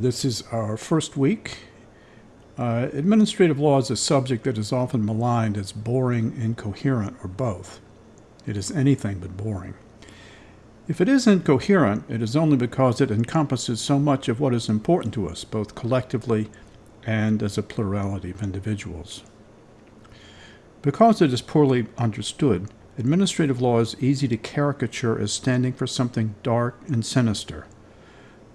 this is our first week. Uh, administrative law is a subject that is often maligned as boring, incoherent, or both. It is anything but boring. If it is incoherent, it is only because it encompasses so much of what is important to us, both collectively and as a plurality of individuals. Because it is poorly understood, administrative law is easy to caricature as standing for something dark and sinister.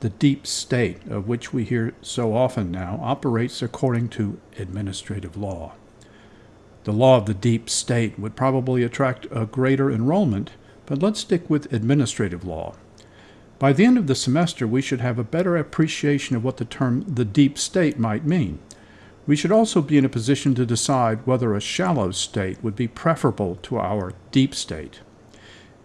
The deep state, of which we hear so often now, operates according to administrative law. The law of the deep state would probably attract a greater enrollment, but let's stick with administrative law. By the end of the semester, we should have a better appreciation of what the term the deep state might mean. We should also be in a position to decide whether a shallow state would be preferable to our deep state.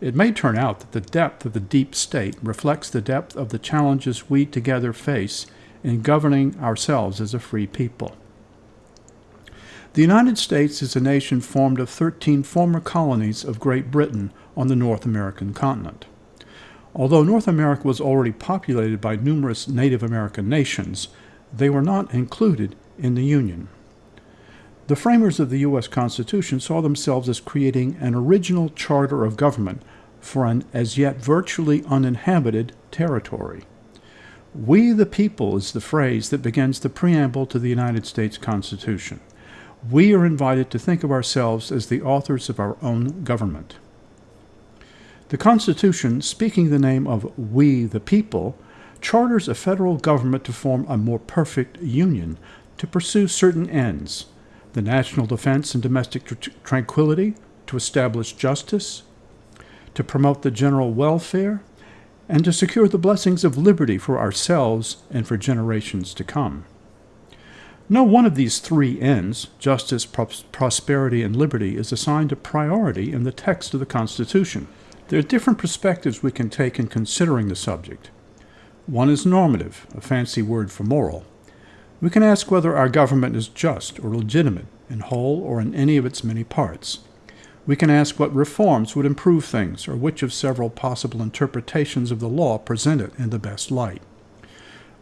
It may turn out that the depth of the deep state reflects the depth of the challenges we together face in governing ourselves as a free people. The United States is a nation formed of 13 former colonies of Great Britain on the North American continent. Although North America was already populated by numerous Native American nations, they were not included in the Union. The framers of the U.S. Constitution saw themselves as creating an original charter of government for an as yet virtually uninhabited territory. We the people is the phrase that begins the preamble to the United States Constitution. We are invited to think of ourselves as the authors of our own government. The Constitution, speaking the name of we the people, charters a federal government to form a more perfect union, to pursue certain ends the national defense and domestic tr tranquility, to establish justice, to promote the general welfare, and to secure the blessings of liberty for ourselves and for generations to come. No one of these three ends, justice, prosperity, and liberty, is assigned a priority in the text of the Constitution. There are different perspectives we can take in considering the subject. One is normative, a fancy word for moral. We can ask whether our government is just or legitimate, in whole or in any of its many parts. We can ask what reforms would improve things, or which of several possible interpretations of the law present it in the best light.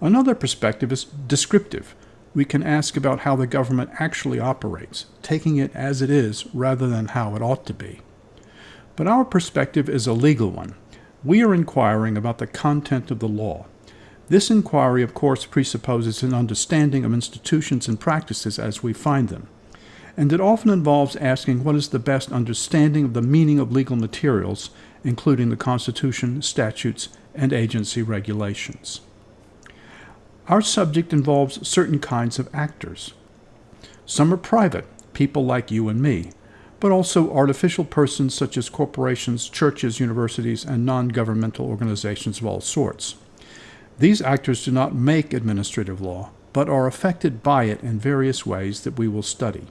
Another perspective is descriptive. We can ask about how the government actually operates, taking it as it is rather than how it ought to be. But our perspective is a legal one. We are inquiring about the content of the law. This inquiry, of course, presupposes an understanding of institutions and practices as we find them. And it often involves asking what is the best understanding of the meaning of legal materials, including the Constitution, statutes, and agency regulations. Our subject involves certain kinds of actors. Some are private, people like you and me but also artificial persons such as corporations, churches, universities, and non-governmental organizations of all sorts. These actors do not make administrative law, but are affected by it in various ways that we will study.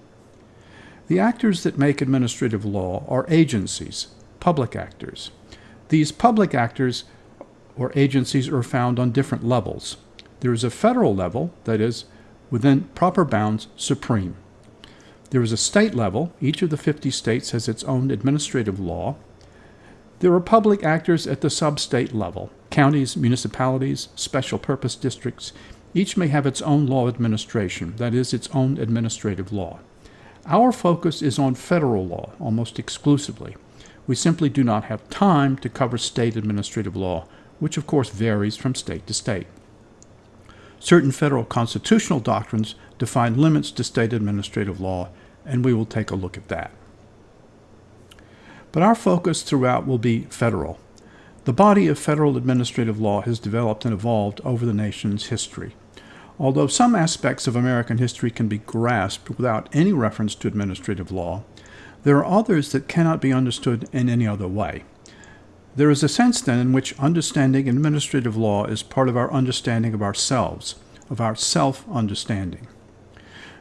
The actors that make administrative law are agencies, public actors. These public actors or agencies are found on different levels. There is a federal level, that is, within proper bounds, supreme. There is a state level. Each of the 50 states has its own administrative law. There are public actors at the sub-state level. Counties, municipalities, special purpose districts, each may have its own law administration, that is, its own administrative law. Our focus is on federal law almost exclusively. We simply do not have time to cover state administrative law, which of course varies from state to state. Certain federal constitutional doctrines define limits to state administrative law, and we will take a look at that. But our focus throughout will be federal. The body of federal administrative law has developed and evolved over the nation's history. Although some aspects of American history can be grasped without any reference to administrative law, there are others that cannot be understood in any other way. There is a sense, then, in which understanding administrative law is part of our understanding of ourselves, of our self-understanding.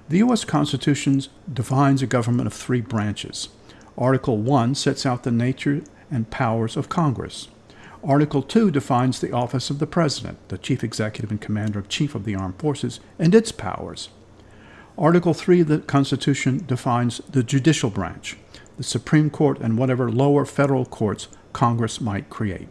The U.S. Constitution defines a government of three branches. Article 1 sets out the nature and powers of Congress. Article 2 defines the office of the President, the Chief Executive and Commander-in-Chief of the Armed Forces, and its powers. Article 3 of the Constitution defines the judicial branch, the Supreme Court and whatever lower federal courts Congress might create.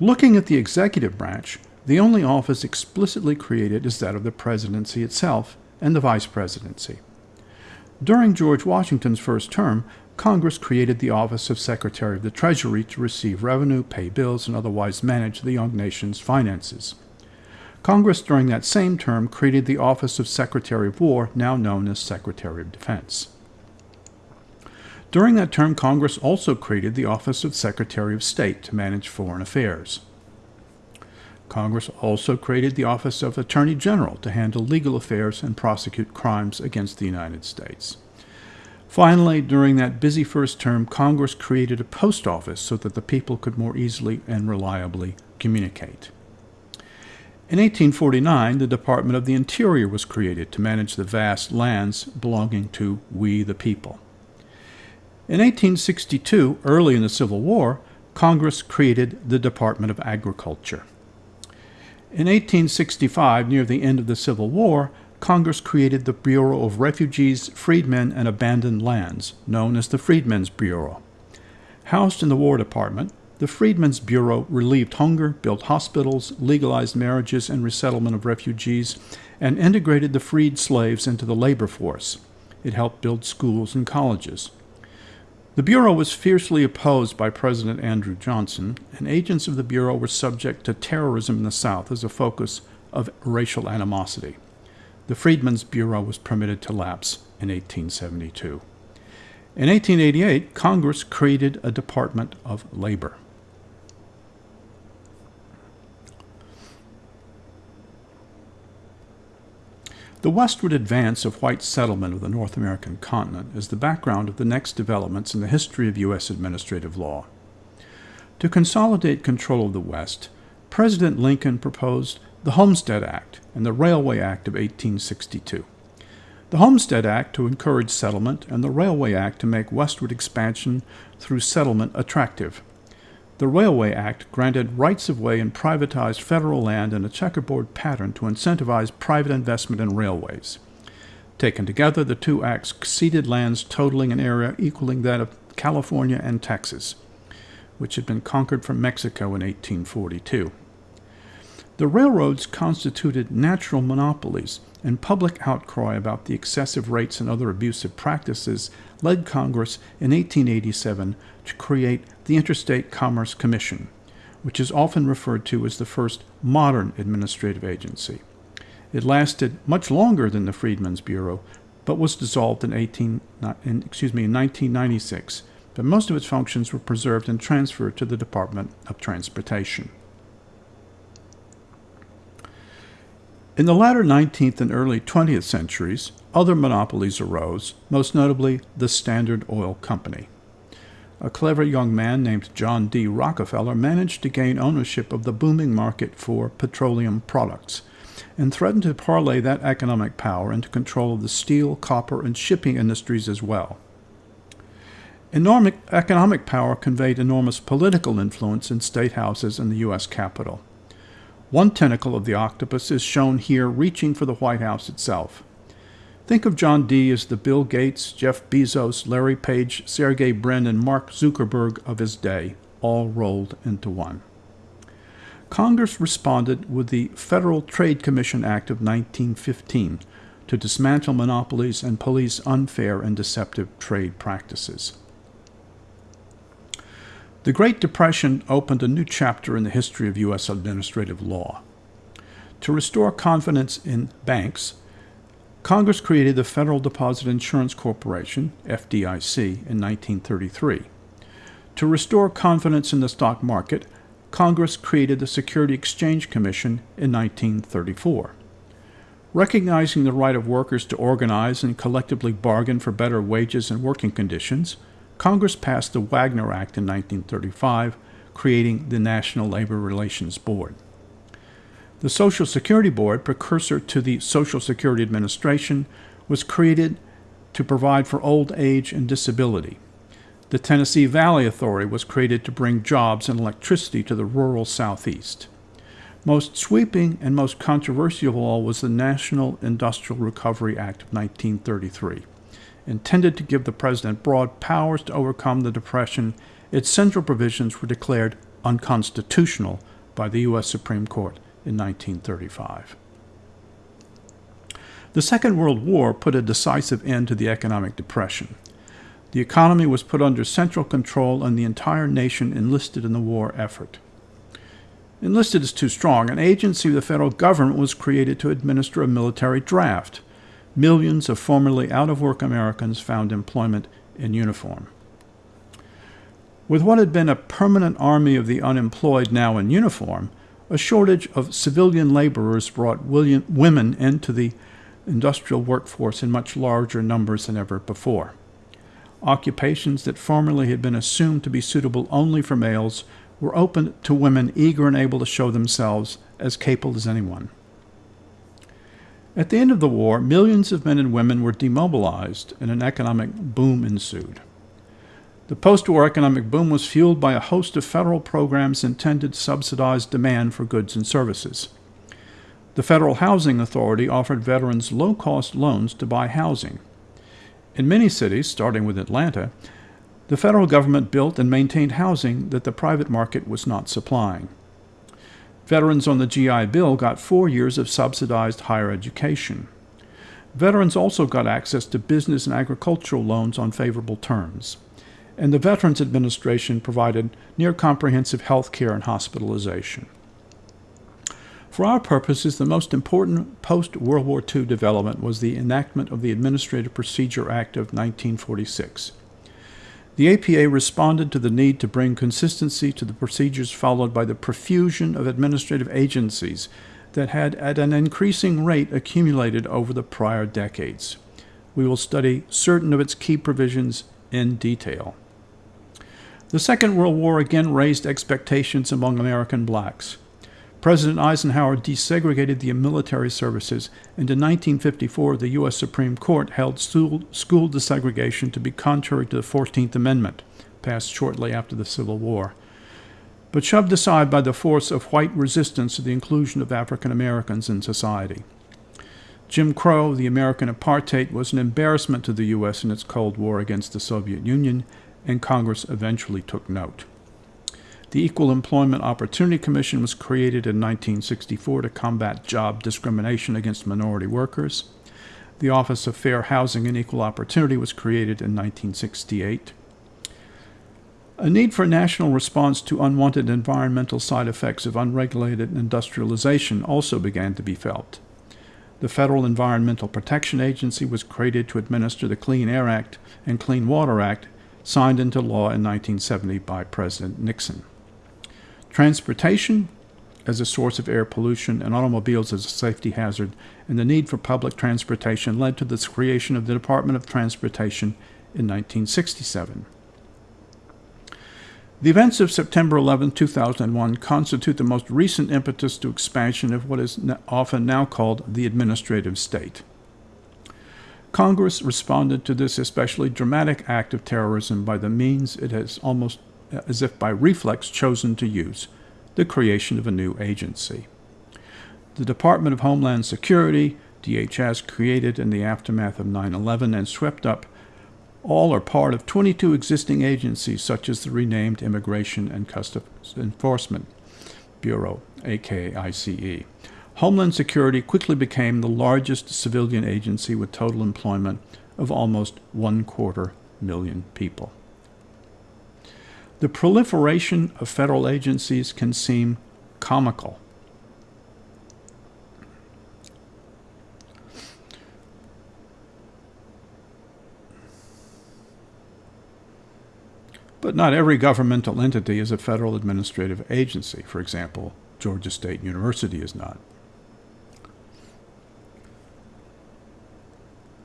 Looking at the executive branch, The only office explicitly created is that of the presidency itself and the vice presidency. During George Washington's first term, Congress created the office of Secretary of the Treasury to receive revenue, pay bills, and otherwise manage the young nation's finances. Congress during that same term created the office of Secretary of War, now known as Secretary of Defense. During that term, Congress also created the office of Secretary of State to manage foreign affairs. Congress also created the office of Attorney General to handle legal affairs and prosecute crimes against the United States. Finally, during that busy first term, Congress created a post office so that the people could more easily and reliably communicate. In 1849, the Department of the Interior was created to manage the vast lands belonging to we the people. In 1862, early in the Civil War, Congress created the Department of Agriculture. In 1865, near the end of the Civil War, Congress created the Bureau of Refugees, Freedmen, and Abandoned Lands, known as the Freedmen's Bureau. Housed in the War Department, the Freedmen's Bureau relieved hunger, built hospitals, legalized marriages and resettlement of refugees, and integrated the freed slaves into the labor force. It helped build schools and colleges. The Bureau was fiercely opposed by President Andrew Johnson, and agents of the Bureau were subject to terrorism in the South as a focus of racial animosity. The Freedmen's Bureau was permitted to lapse in 1872. In 1888, Congress created a Department of Labor. The westward advance of white settlement of the North American continent is the background of the next developments in the history of U.S. administrative law. To consolidate control of the West, President Lincoln proposed the Homestead Act and the Railway Act of 1862. The Homestead Act to encourage settlement and the Railway Act to make westward expansion through settlement attractive. The Railway Act granted rights of way and privatized federal land in a checkerboard pattern to incentivize private investment in railways. Taken together, the two acts ceded lands totaling an area equaling that of California and Texas, which had been conquered from Mexico in 1842. The railroads constituted natural monopolies, and public outcry about the excessive rates and other abusive practices led Congress in 1887 to create the Interstate Commerce Commission, which is often referred to as the first modern administrative agency. It lasted much longer than the Freedmen's Bureau, but was dissolved in, 18, in, excuse me, in 1996, but most of its functions were preserved and transferred to the Department of Transportation. In the latter 19th and early 20th centuries, other monopolies arose, most notably the Standard Oil Company a clever young man named John D. Rockefeller managed to gain ownership of the booming market for petroleum products and threatened to parlay that economic power into control of the steel, copper, and shipping industries as well. Enormous economic power conveyed enormous political influence in state houses and the U.S. Capitol. One tentacle of the octopus is shown here reaching for the White House itself. Think of John D. as the Bill Gates, Jeff Bezos, Larry Page, Sergey Brin, and Mark Zuckerberg of his day, all rolled into one. Congress responded with the Federal Trade Commission Act of 1915 to dismantle monopolies and police unfair and deceptive trade practices. The Great Depression opened a new chapter in the history of U.S. administrative law. To restore confidence in banks, Congress created the Federal Deposit Insurance Corporation, FDIC, in 1933. To restore confidence in the stock market, Congress created the Security Exchange Commission in 1934. Recognizing the right of workers to organize and collectively bargain for better wages and working conditions, Congress passed the Wagner Act in 1935, creating the National Labor Relations Board. The Social Security Board, precursor to the Social Security Administration, was created to provide for old age and disability. The Tennessee Valley Authority was created to bring jobs and electricity to the rural Southeast. Most sweeping and most controversial of all was the National Industrial Recovery Act of 1933. Intended to give the President broad powers to overcome the Depression, its central provisions were declared unconstitutional by the U.S. Supreme Court in 1935. The Second World War put a decisive end to the economic depression. The economy was put under central control and the entire nation enlisted in the war effort. Enlisted is too strong. An agency of the federal government was created to administer a military draft. Millions of formerly out of work Americans found employment in uniform. With what had been a permanent army of the unemployed now in uniform, a shortage of civilian laborers brought women into the industrial workforce in much larger numbers than ever before. Occupations that formerly had been assumed to be suitable only for males were open to women eager and able to show themselves as capable as anyone. At the end of the war, millions of men and women were demobilized and an economic boom ensued. The post war economic boom was fueled by a host of federal programs intended to subsidize demand for goods and services. The Federal Housing Authority offered veterans low cost loans to buy housing. In many cities, starting with Atlanta, the federal government built and maintained housing that the private market was not supplying. Veterans on the GI Bill got four years of subsidized higher education. Veterans also got access to business and agricultural loans on favorable terms. And the Veterans Administration provided near comprehensive health care and hospitalization. For our purposes, the most important post World War II development was the enactment of the Administrative Procedure Act of 1946. The APA responded to the need to bring consistency to the procedures followed by the profusion of administrative agencies that had at an increasing rate accumulated over the prior decades. We will study certain of its key provisions in detail. The Second World War again raised expectations among American blacks. President Eisenhower desegregated the military services, and in 1954 the U.S. Supreme Court held school, desegregation to be contrary to the 14th Amendment, passed shortly after the Civil War, but shoved aside by the force of white resistance to the inclusion of African Americans in society. Jim Crow, the American apartheid, was an embarrassment to the U.S. in its Cold War against the Soviet Union, and Congress eventually took note. The Equal Employment Opportunity Commission was created in 1964 to combat job discrimination against minority workers. The Office of Fair Housing and Equal Opportunity was created in 1968. A need for national response to unwanted environmental side effects of unregulated industrialization also began to be felt. The Federal Environmental Protection Agency was created to administer the Clean Air Act and Clean Water Act, signed into law in 1970 by President Nixon. Transportation as a source of air pollution and automobiles as a safety hazard, and the need for public transportation led to the creation of the Department of Transportation in 1967. The events of September 11, 2001 constitute the most recent impetus to expansion of what is often now called the administrative state. Congress responded to this especially dramatic act of terrorism by the means it has almost Uh, as if by reflex, chosen to use the creation of a new agency. The Department of Homeland Security, DHS, created in the aftermath of 9 11 and swept up all or part of 22 existing agencies, such as the renamed Immigration and Customs Enforcement Bureau, aka ICE. Homeland Security quickly became the largest civilian agency with total employment of almost one quarter million people. The proliferation of federal agencies can seem comical. But not every governmental entity is a federal administrative agency. For example, Georgia State University is not.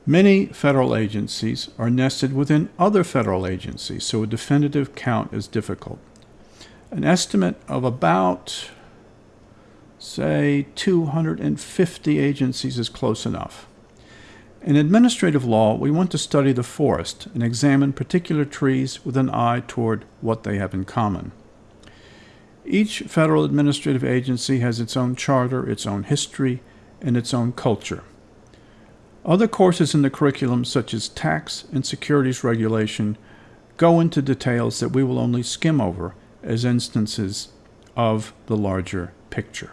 Many federal agencies are nested within other federal agencies, so a definitive count is difficult. An estimate of about, say, 250 agencies is close enough. In administrative law, we want to study the forest and examine particular trees with an eye toward what they have in common. Each federal administrative agency has its own charter, its own history, and its own culture. Other courses in the curriculum, such as tax and securities regulation, go into details that we will only skim over as instances of the larger picture.